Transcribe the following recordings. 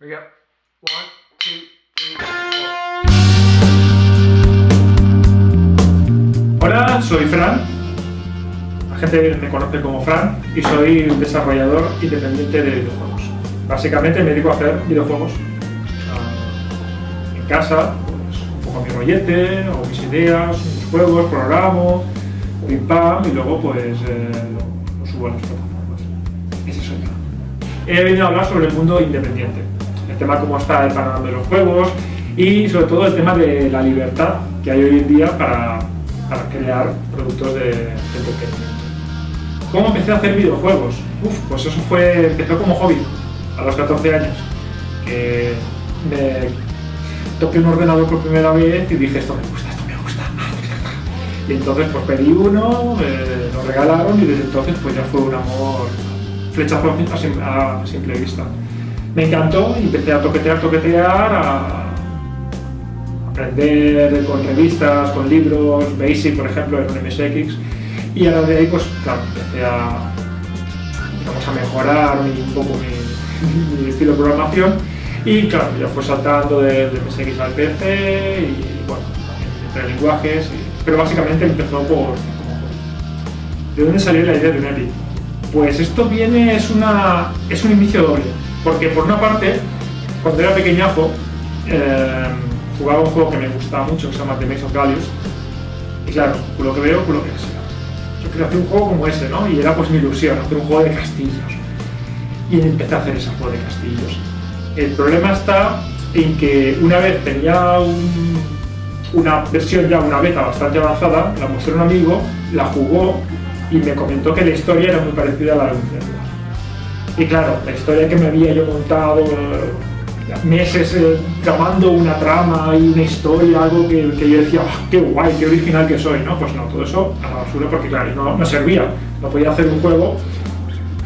We go. One, two. Hola, soy Fran. La gente me conoce como Fran y soy desarrollador independiente de videojuegos. Básicamente me dedico a hacer videojuegos ah, en casa, pues, un poco mi rollete, o mis ideas, mis juegos, programo, pim pam, y luego pues eh, lo, lo subo a las plataformas. Ese soy yo. He venido a hablar sobre el mundo independiente, tema cómo está el panorama de los juegos y sobre todo el tema de la libertad que hay hoy en día para, crear productos de, de entretenimiento. ¿Cómo empecé a hacer videojuegos? Uf, pues eso fue, empezó como hobby, a los 14 años, que me toqué un ordenador por primera vez y dije, esto me gusta, esto me gusta. Y entonces pues pedí uno, lo regalaron y desde entonces pues ya fue un amor flechazo a simple vista. Me encantó y empecé a toquetear, toquetear, a aprender con revistas, con libros, Basic por ejemplo, en un MSX y ahora de ahí pues claro, empecé a, digamos, a mejorar mi- un poco mi, estilo de programación. Y claro, ya fue saltando de, de MSX al PC y bueno, entre lenguajes, pero básicamente empezó por... ¿De dónde salió la idea de un Epic? Pues esto viene, es, una, es un inicio doble, porque por una parte, cuando era pequeñajo, eh, jugaba un juego que me gustaba mucho, que se llama The Maze of Values, y claro, por lo que veo, por lo que sea. Yo quería hacer un juego como ese, ¿no? Y era pues mi ilusión, hacer un juego de castillos. Y empecé a hacer ese juego de castillos. El problema está en que una vez tenía un- una versión ya, una beta bastante avanzada, la mostré a un amigo, la jugó y me comentó que la historia era muy parecida a la de un. Y claro, la historia que me había yo montado eh, meses eh, tramando una trama y una historia, algo que, que yo decía, "Ah, qué guay, qué original que soy, ¿no? Pues no, todo eso a la basura porque claro, no, no servía. No podía hacer un juego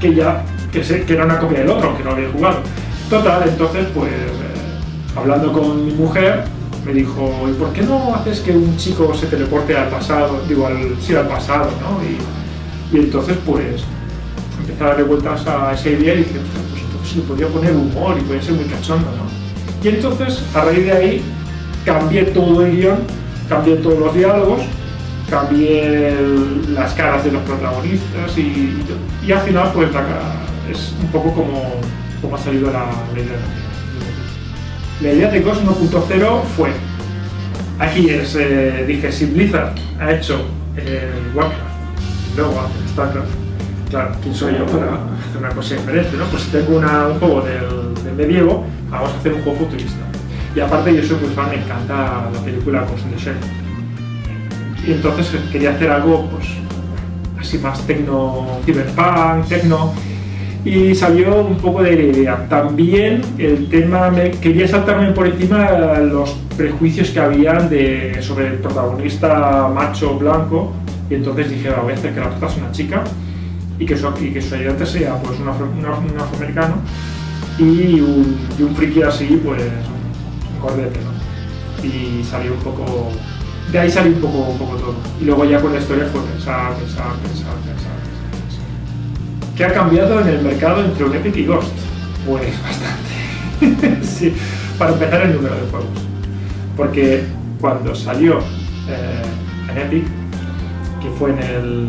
que ya, que, sé, que era una copia del otro, que no había jugado. Total, entonces pues eh, hablando con mi mujer, me dijo, ¿y por qué no haces que un chico se teleporte al pasado? Digo, al, sí, al pasado, ¿no? Y, y entonces pues empecé a darle vueltas a esa idea y dije, "Ostras, pues entonces le podría poner humor y podría ser muy cachondo, ¿no? Y entonces, a raíz de ahí, cambié todo el guion, cambié todos los diálogos, cambié el- las caras de los protagonistas y, y al final, pues la cara es un poco como, como ha salido la, la idea. La idea de Ghost 1.0 fue, aquí es, eh, dije, si Blizzard ha hecho eh, Warcraft, luego hace StarCraft, claro, ¿quién soy yo para hacer una cosa diferente? ¿no? Pues si tengo un juego del, del medievo, vamos a hacer un juego futurista. Y aparte yo soy muy fan, me encanta la película Shell. Y entonces eh, quería hacer algo pues así más tecno, cyberpunk, tecno, y salió un poco de la idea. También el tema, me, quería saltarme por encima los prejuicios que habían de, sobre el protagonista macho blanco, y entonces dije, "Va, voy a hacer que la prota sea una chica y que su, y que su ayudante sea pues, un, afro- un af- un afroamericano y un, y friki así, pues un cordete, ¿no? Y salió un poco... De ahí salió un poco, un poco todo. Y luego ya con la historia fue pensar, pensar, pensar, pensar, pensar. ¿Qué ha cambiado en el mercado entre un Epic y Ghost? Pues bastante. sí, para empezar el número de juegos. Porque cuando salió eh, en Epic, que fue en el...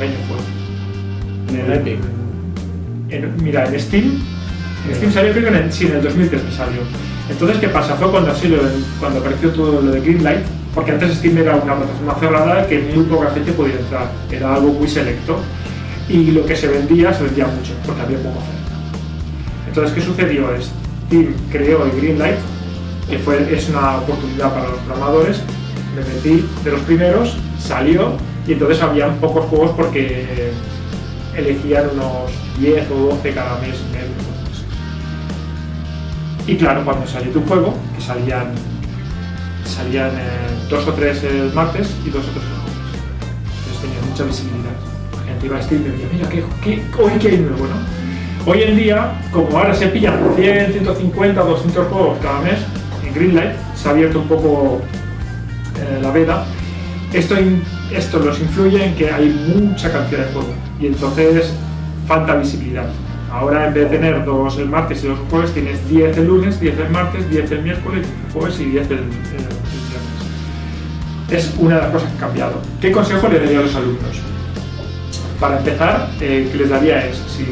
¿qué año fue? En el Epic. En- mira, en Steam, en Steam salió creo que en el, sí, en el 2003 me salió. Entonces, ¿qué pasa? Fue cuando, así, cuando apareció todo lo de Greenlight, porque antes Steam era una plataforma cerrada que muy poca gente podía entrar, era algo muy selecto y lo que se vendía se vendía mucho, porque había poca oferta. Entonces, ¿qué sucedió? Steam creó el Greenlight, que fue, es una oportunidad para los programadores, me metí de los primeros, salió y entonces habían pocos juegos porque elegían unos 10 o 12 cada mes. Y claro, cuando salió tu juego, que salían, salían eh, dos o tres el martes y dos o tres el jueves. Entonces tenía mucha visibilidad. La gente iba a Steam y decía, mira, ¿qué, qué, hoy qué hay nuevo, ¿no? Hoy en día, como ahora se pillan 100, 150, 200 juegos cada mes, en Greenlight se ha abierto un poco eh, la veda, esto, esto los influye en que hay mucha cantidad de juegos y entonces falta visibilidad. Ahora en vez de tener dos el martes y dos el jueves, tienes 10 el lunes, 10 el martes, 10 el miércoles, el jueves y 10 el, el, el viernes. Es una de las cosas que ha cambiado. ¿Qué consejo le daría a los alumnos? Para empezar, eh, que les daría es, si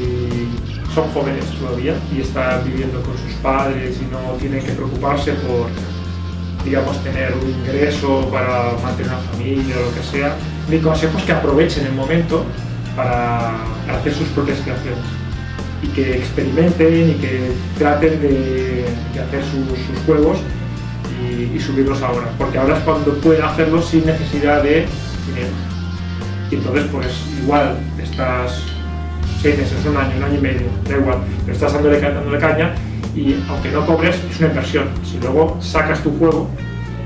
son jóvenes todavía y están viviendo con sus padres y no tienen que preocuparse por, digamos, tener un ingreso para mantener una familia o lo que sea, mi consejo es que aprovechen el momento para hacer sus propias creaciones y que experimenten y que traten de, hacer sus, juegos y, y, subirlos ahora, porque ahora es cuando pueden hacerlo sin necesidad de dinero. Y entonces, pues igual estás seis meses, un año, un año y medio, da igual, pero estás dándole, dándole caña y aunque no cobres, es una inversión. Si luego sacas tu juego,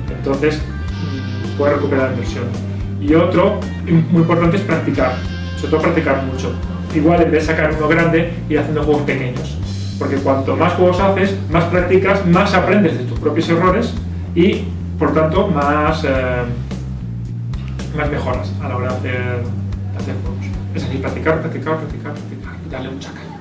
entonces mm, puedes recuperar la inversión. Y otro muy importante es practicar, sobre todo practicar mucho. Igual en vez de sacar uno grande, ir haciendo juegos pequeños. Porque cuanto más juegos haces, más practicas, más aprendes de tus propios errores y, por tanto, más, eh, más mejoras a la hora de hacer, hacer juegos. Es así, practicar, practicar, practicar, practicar, darle mucha caña.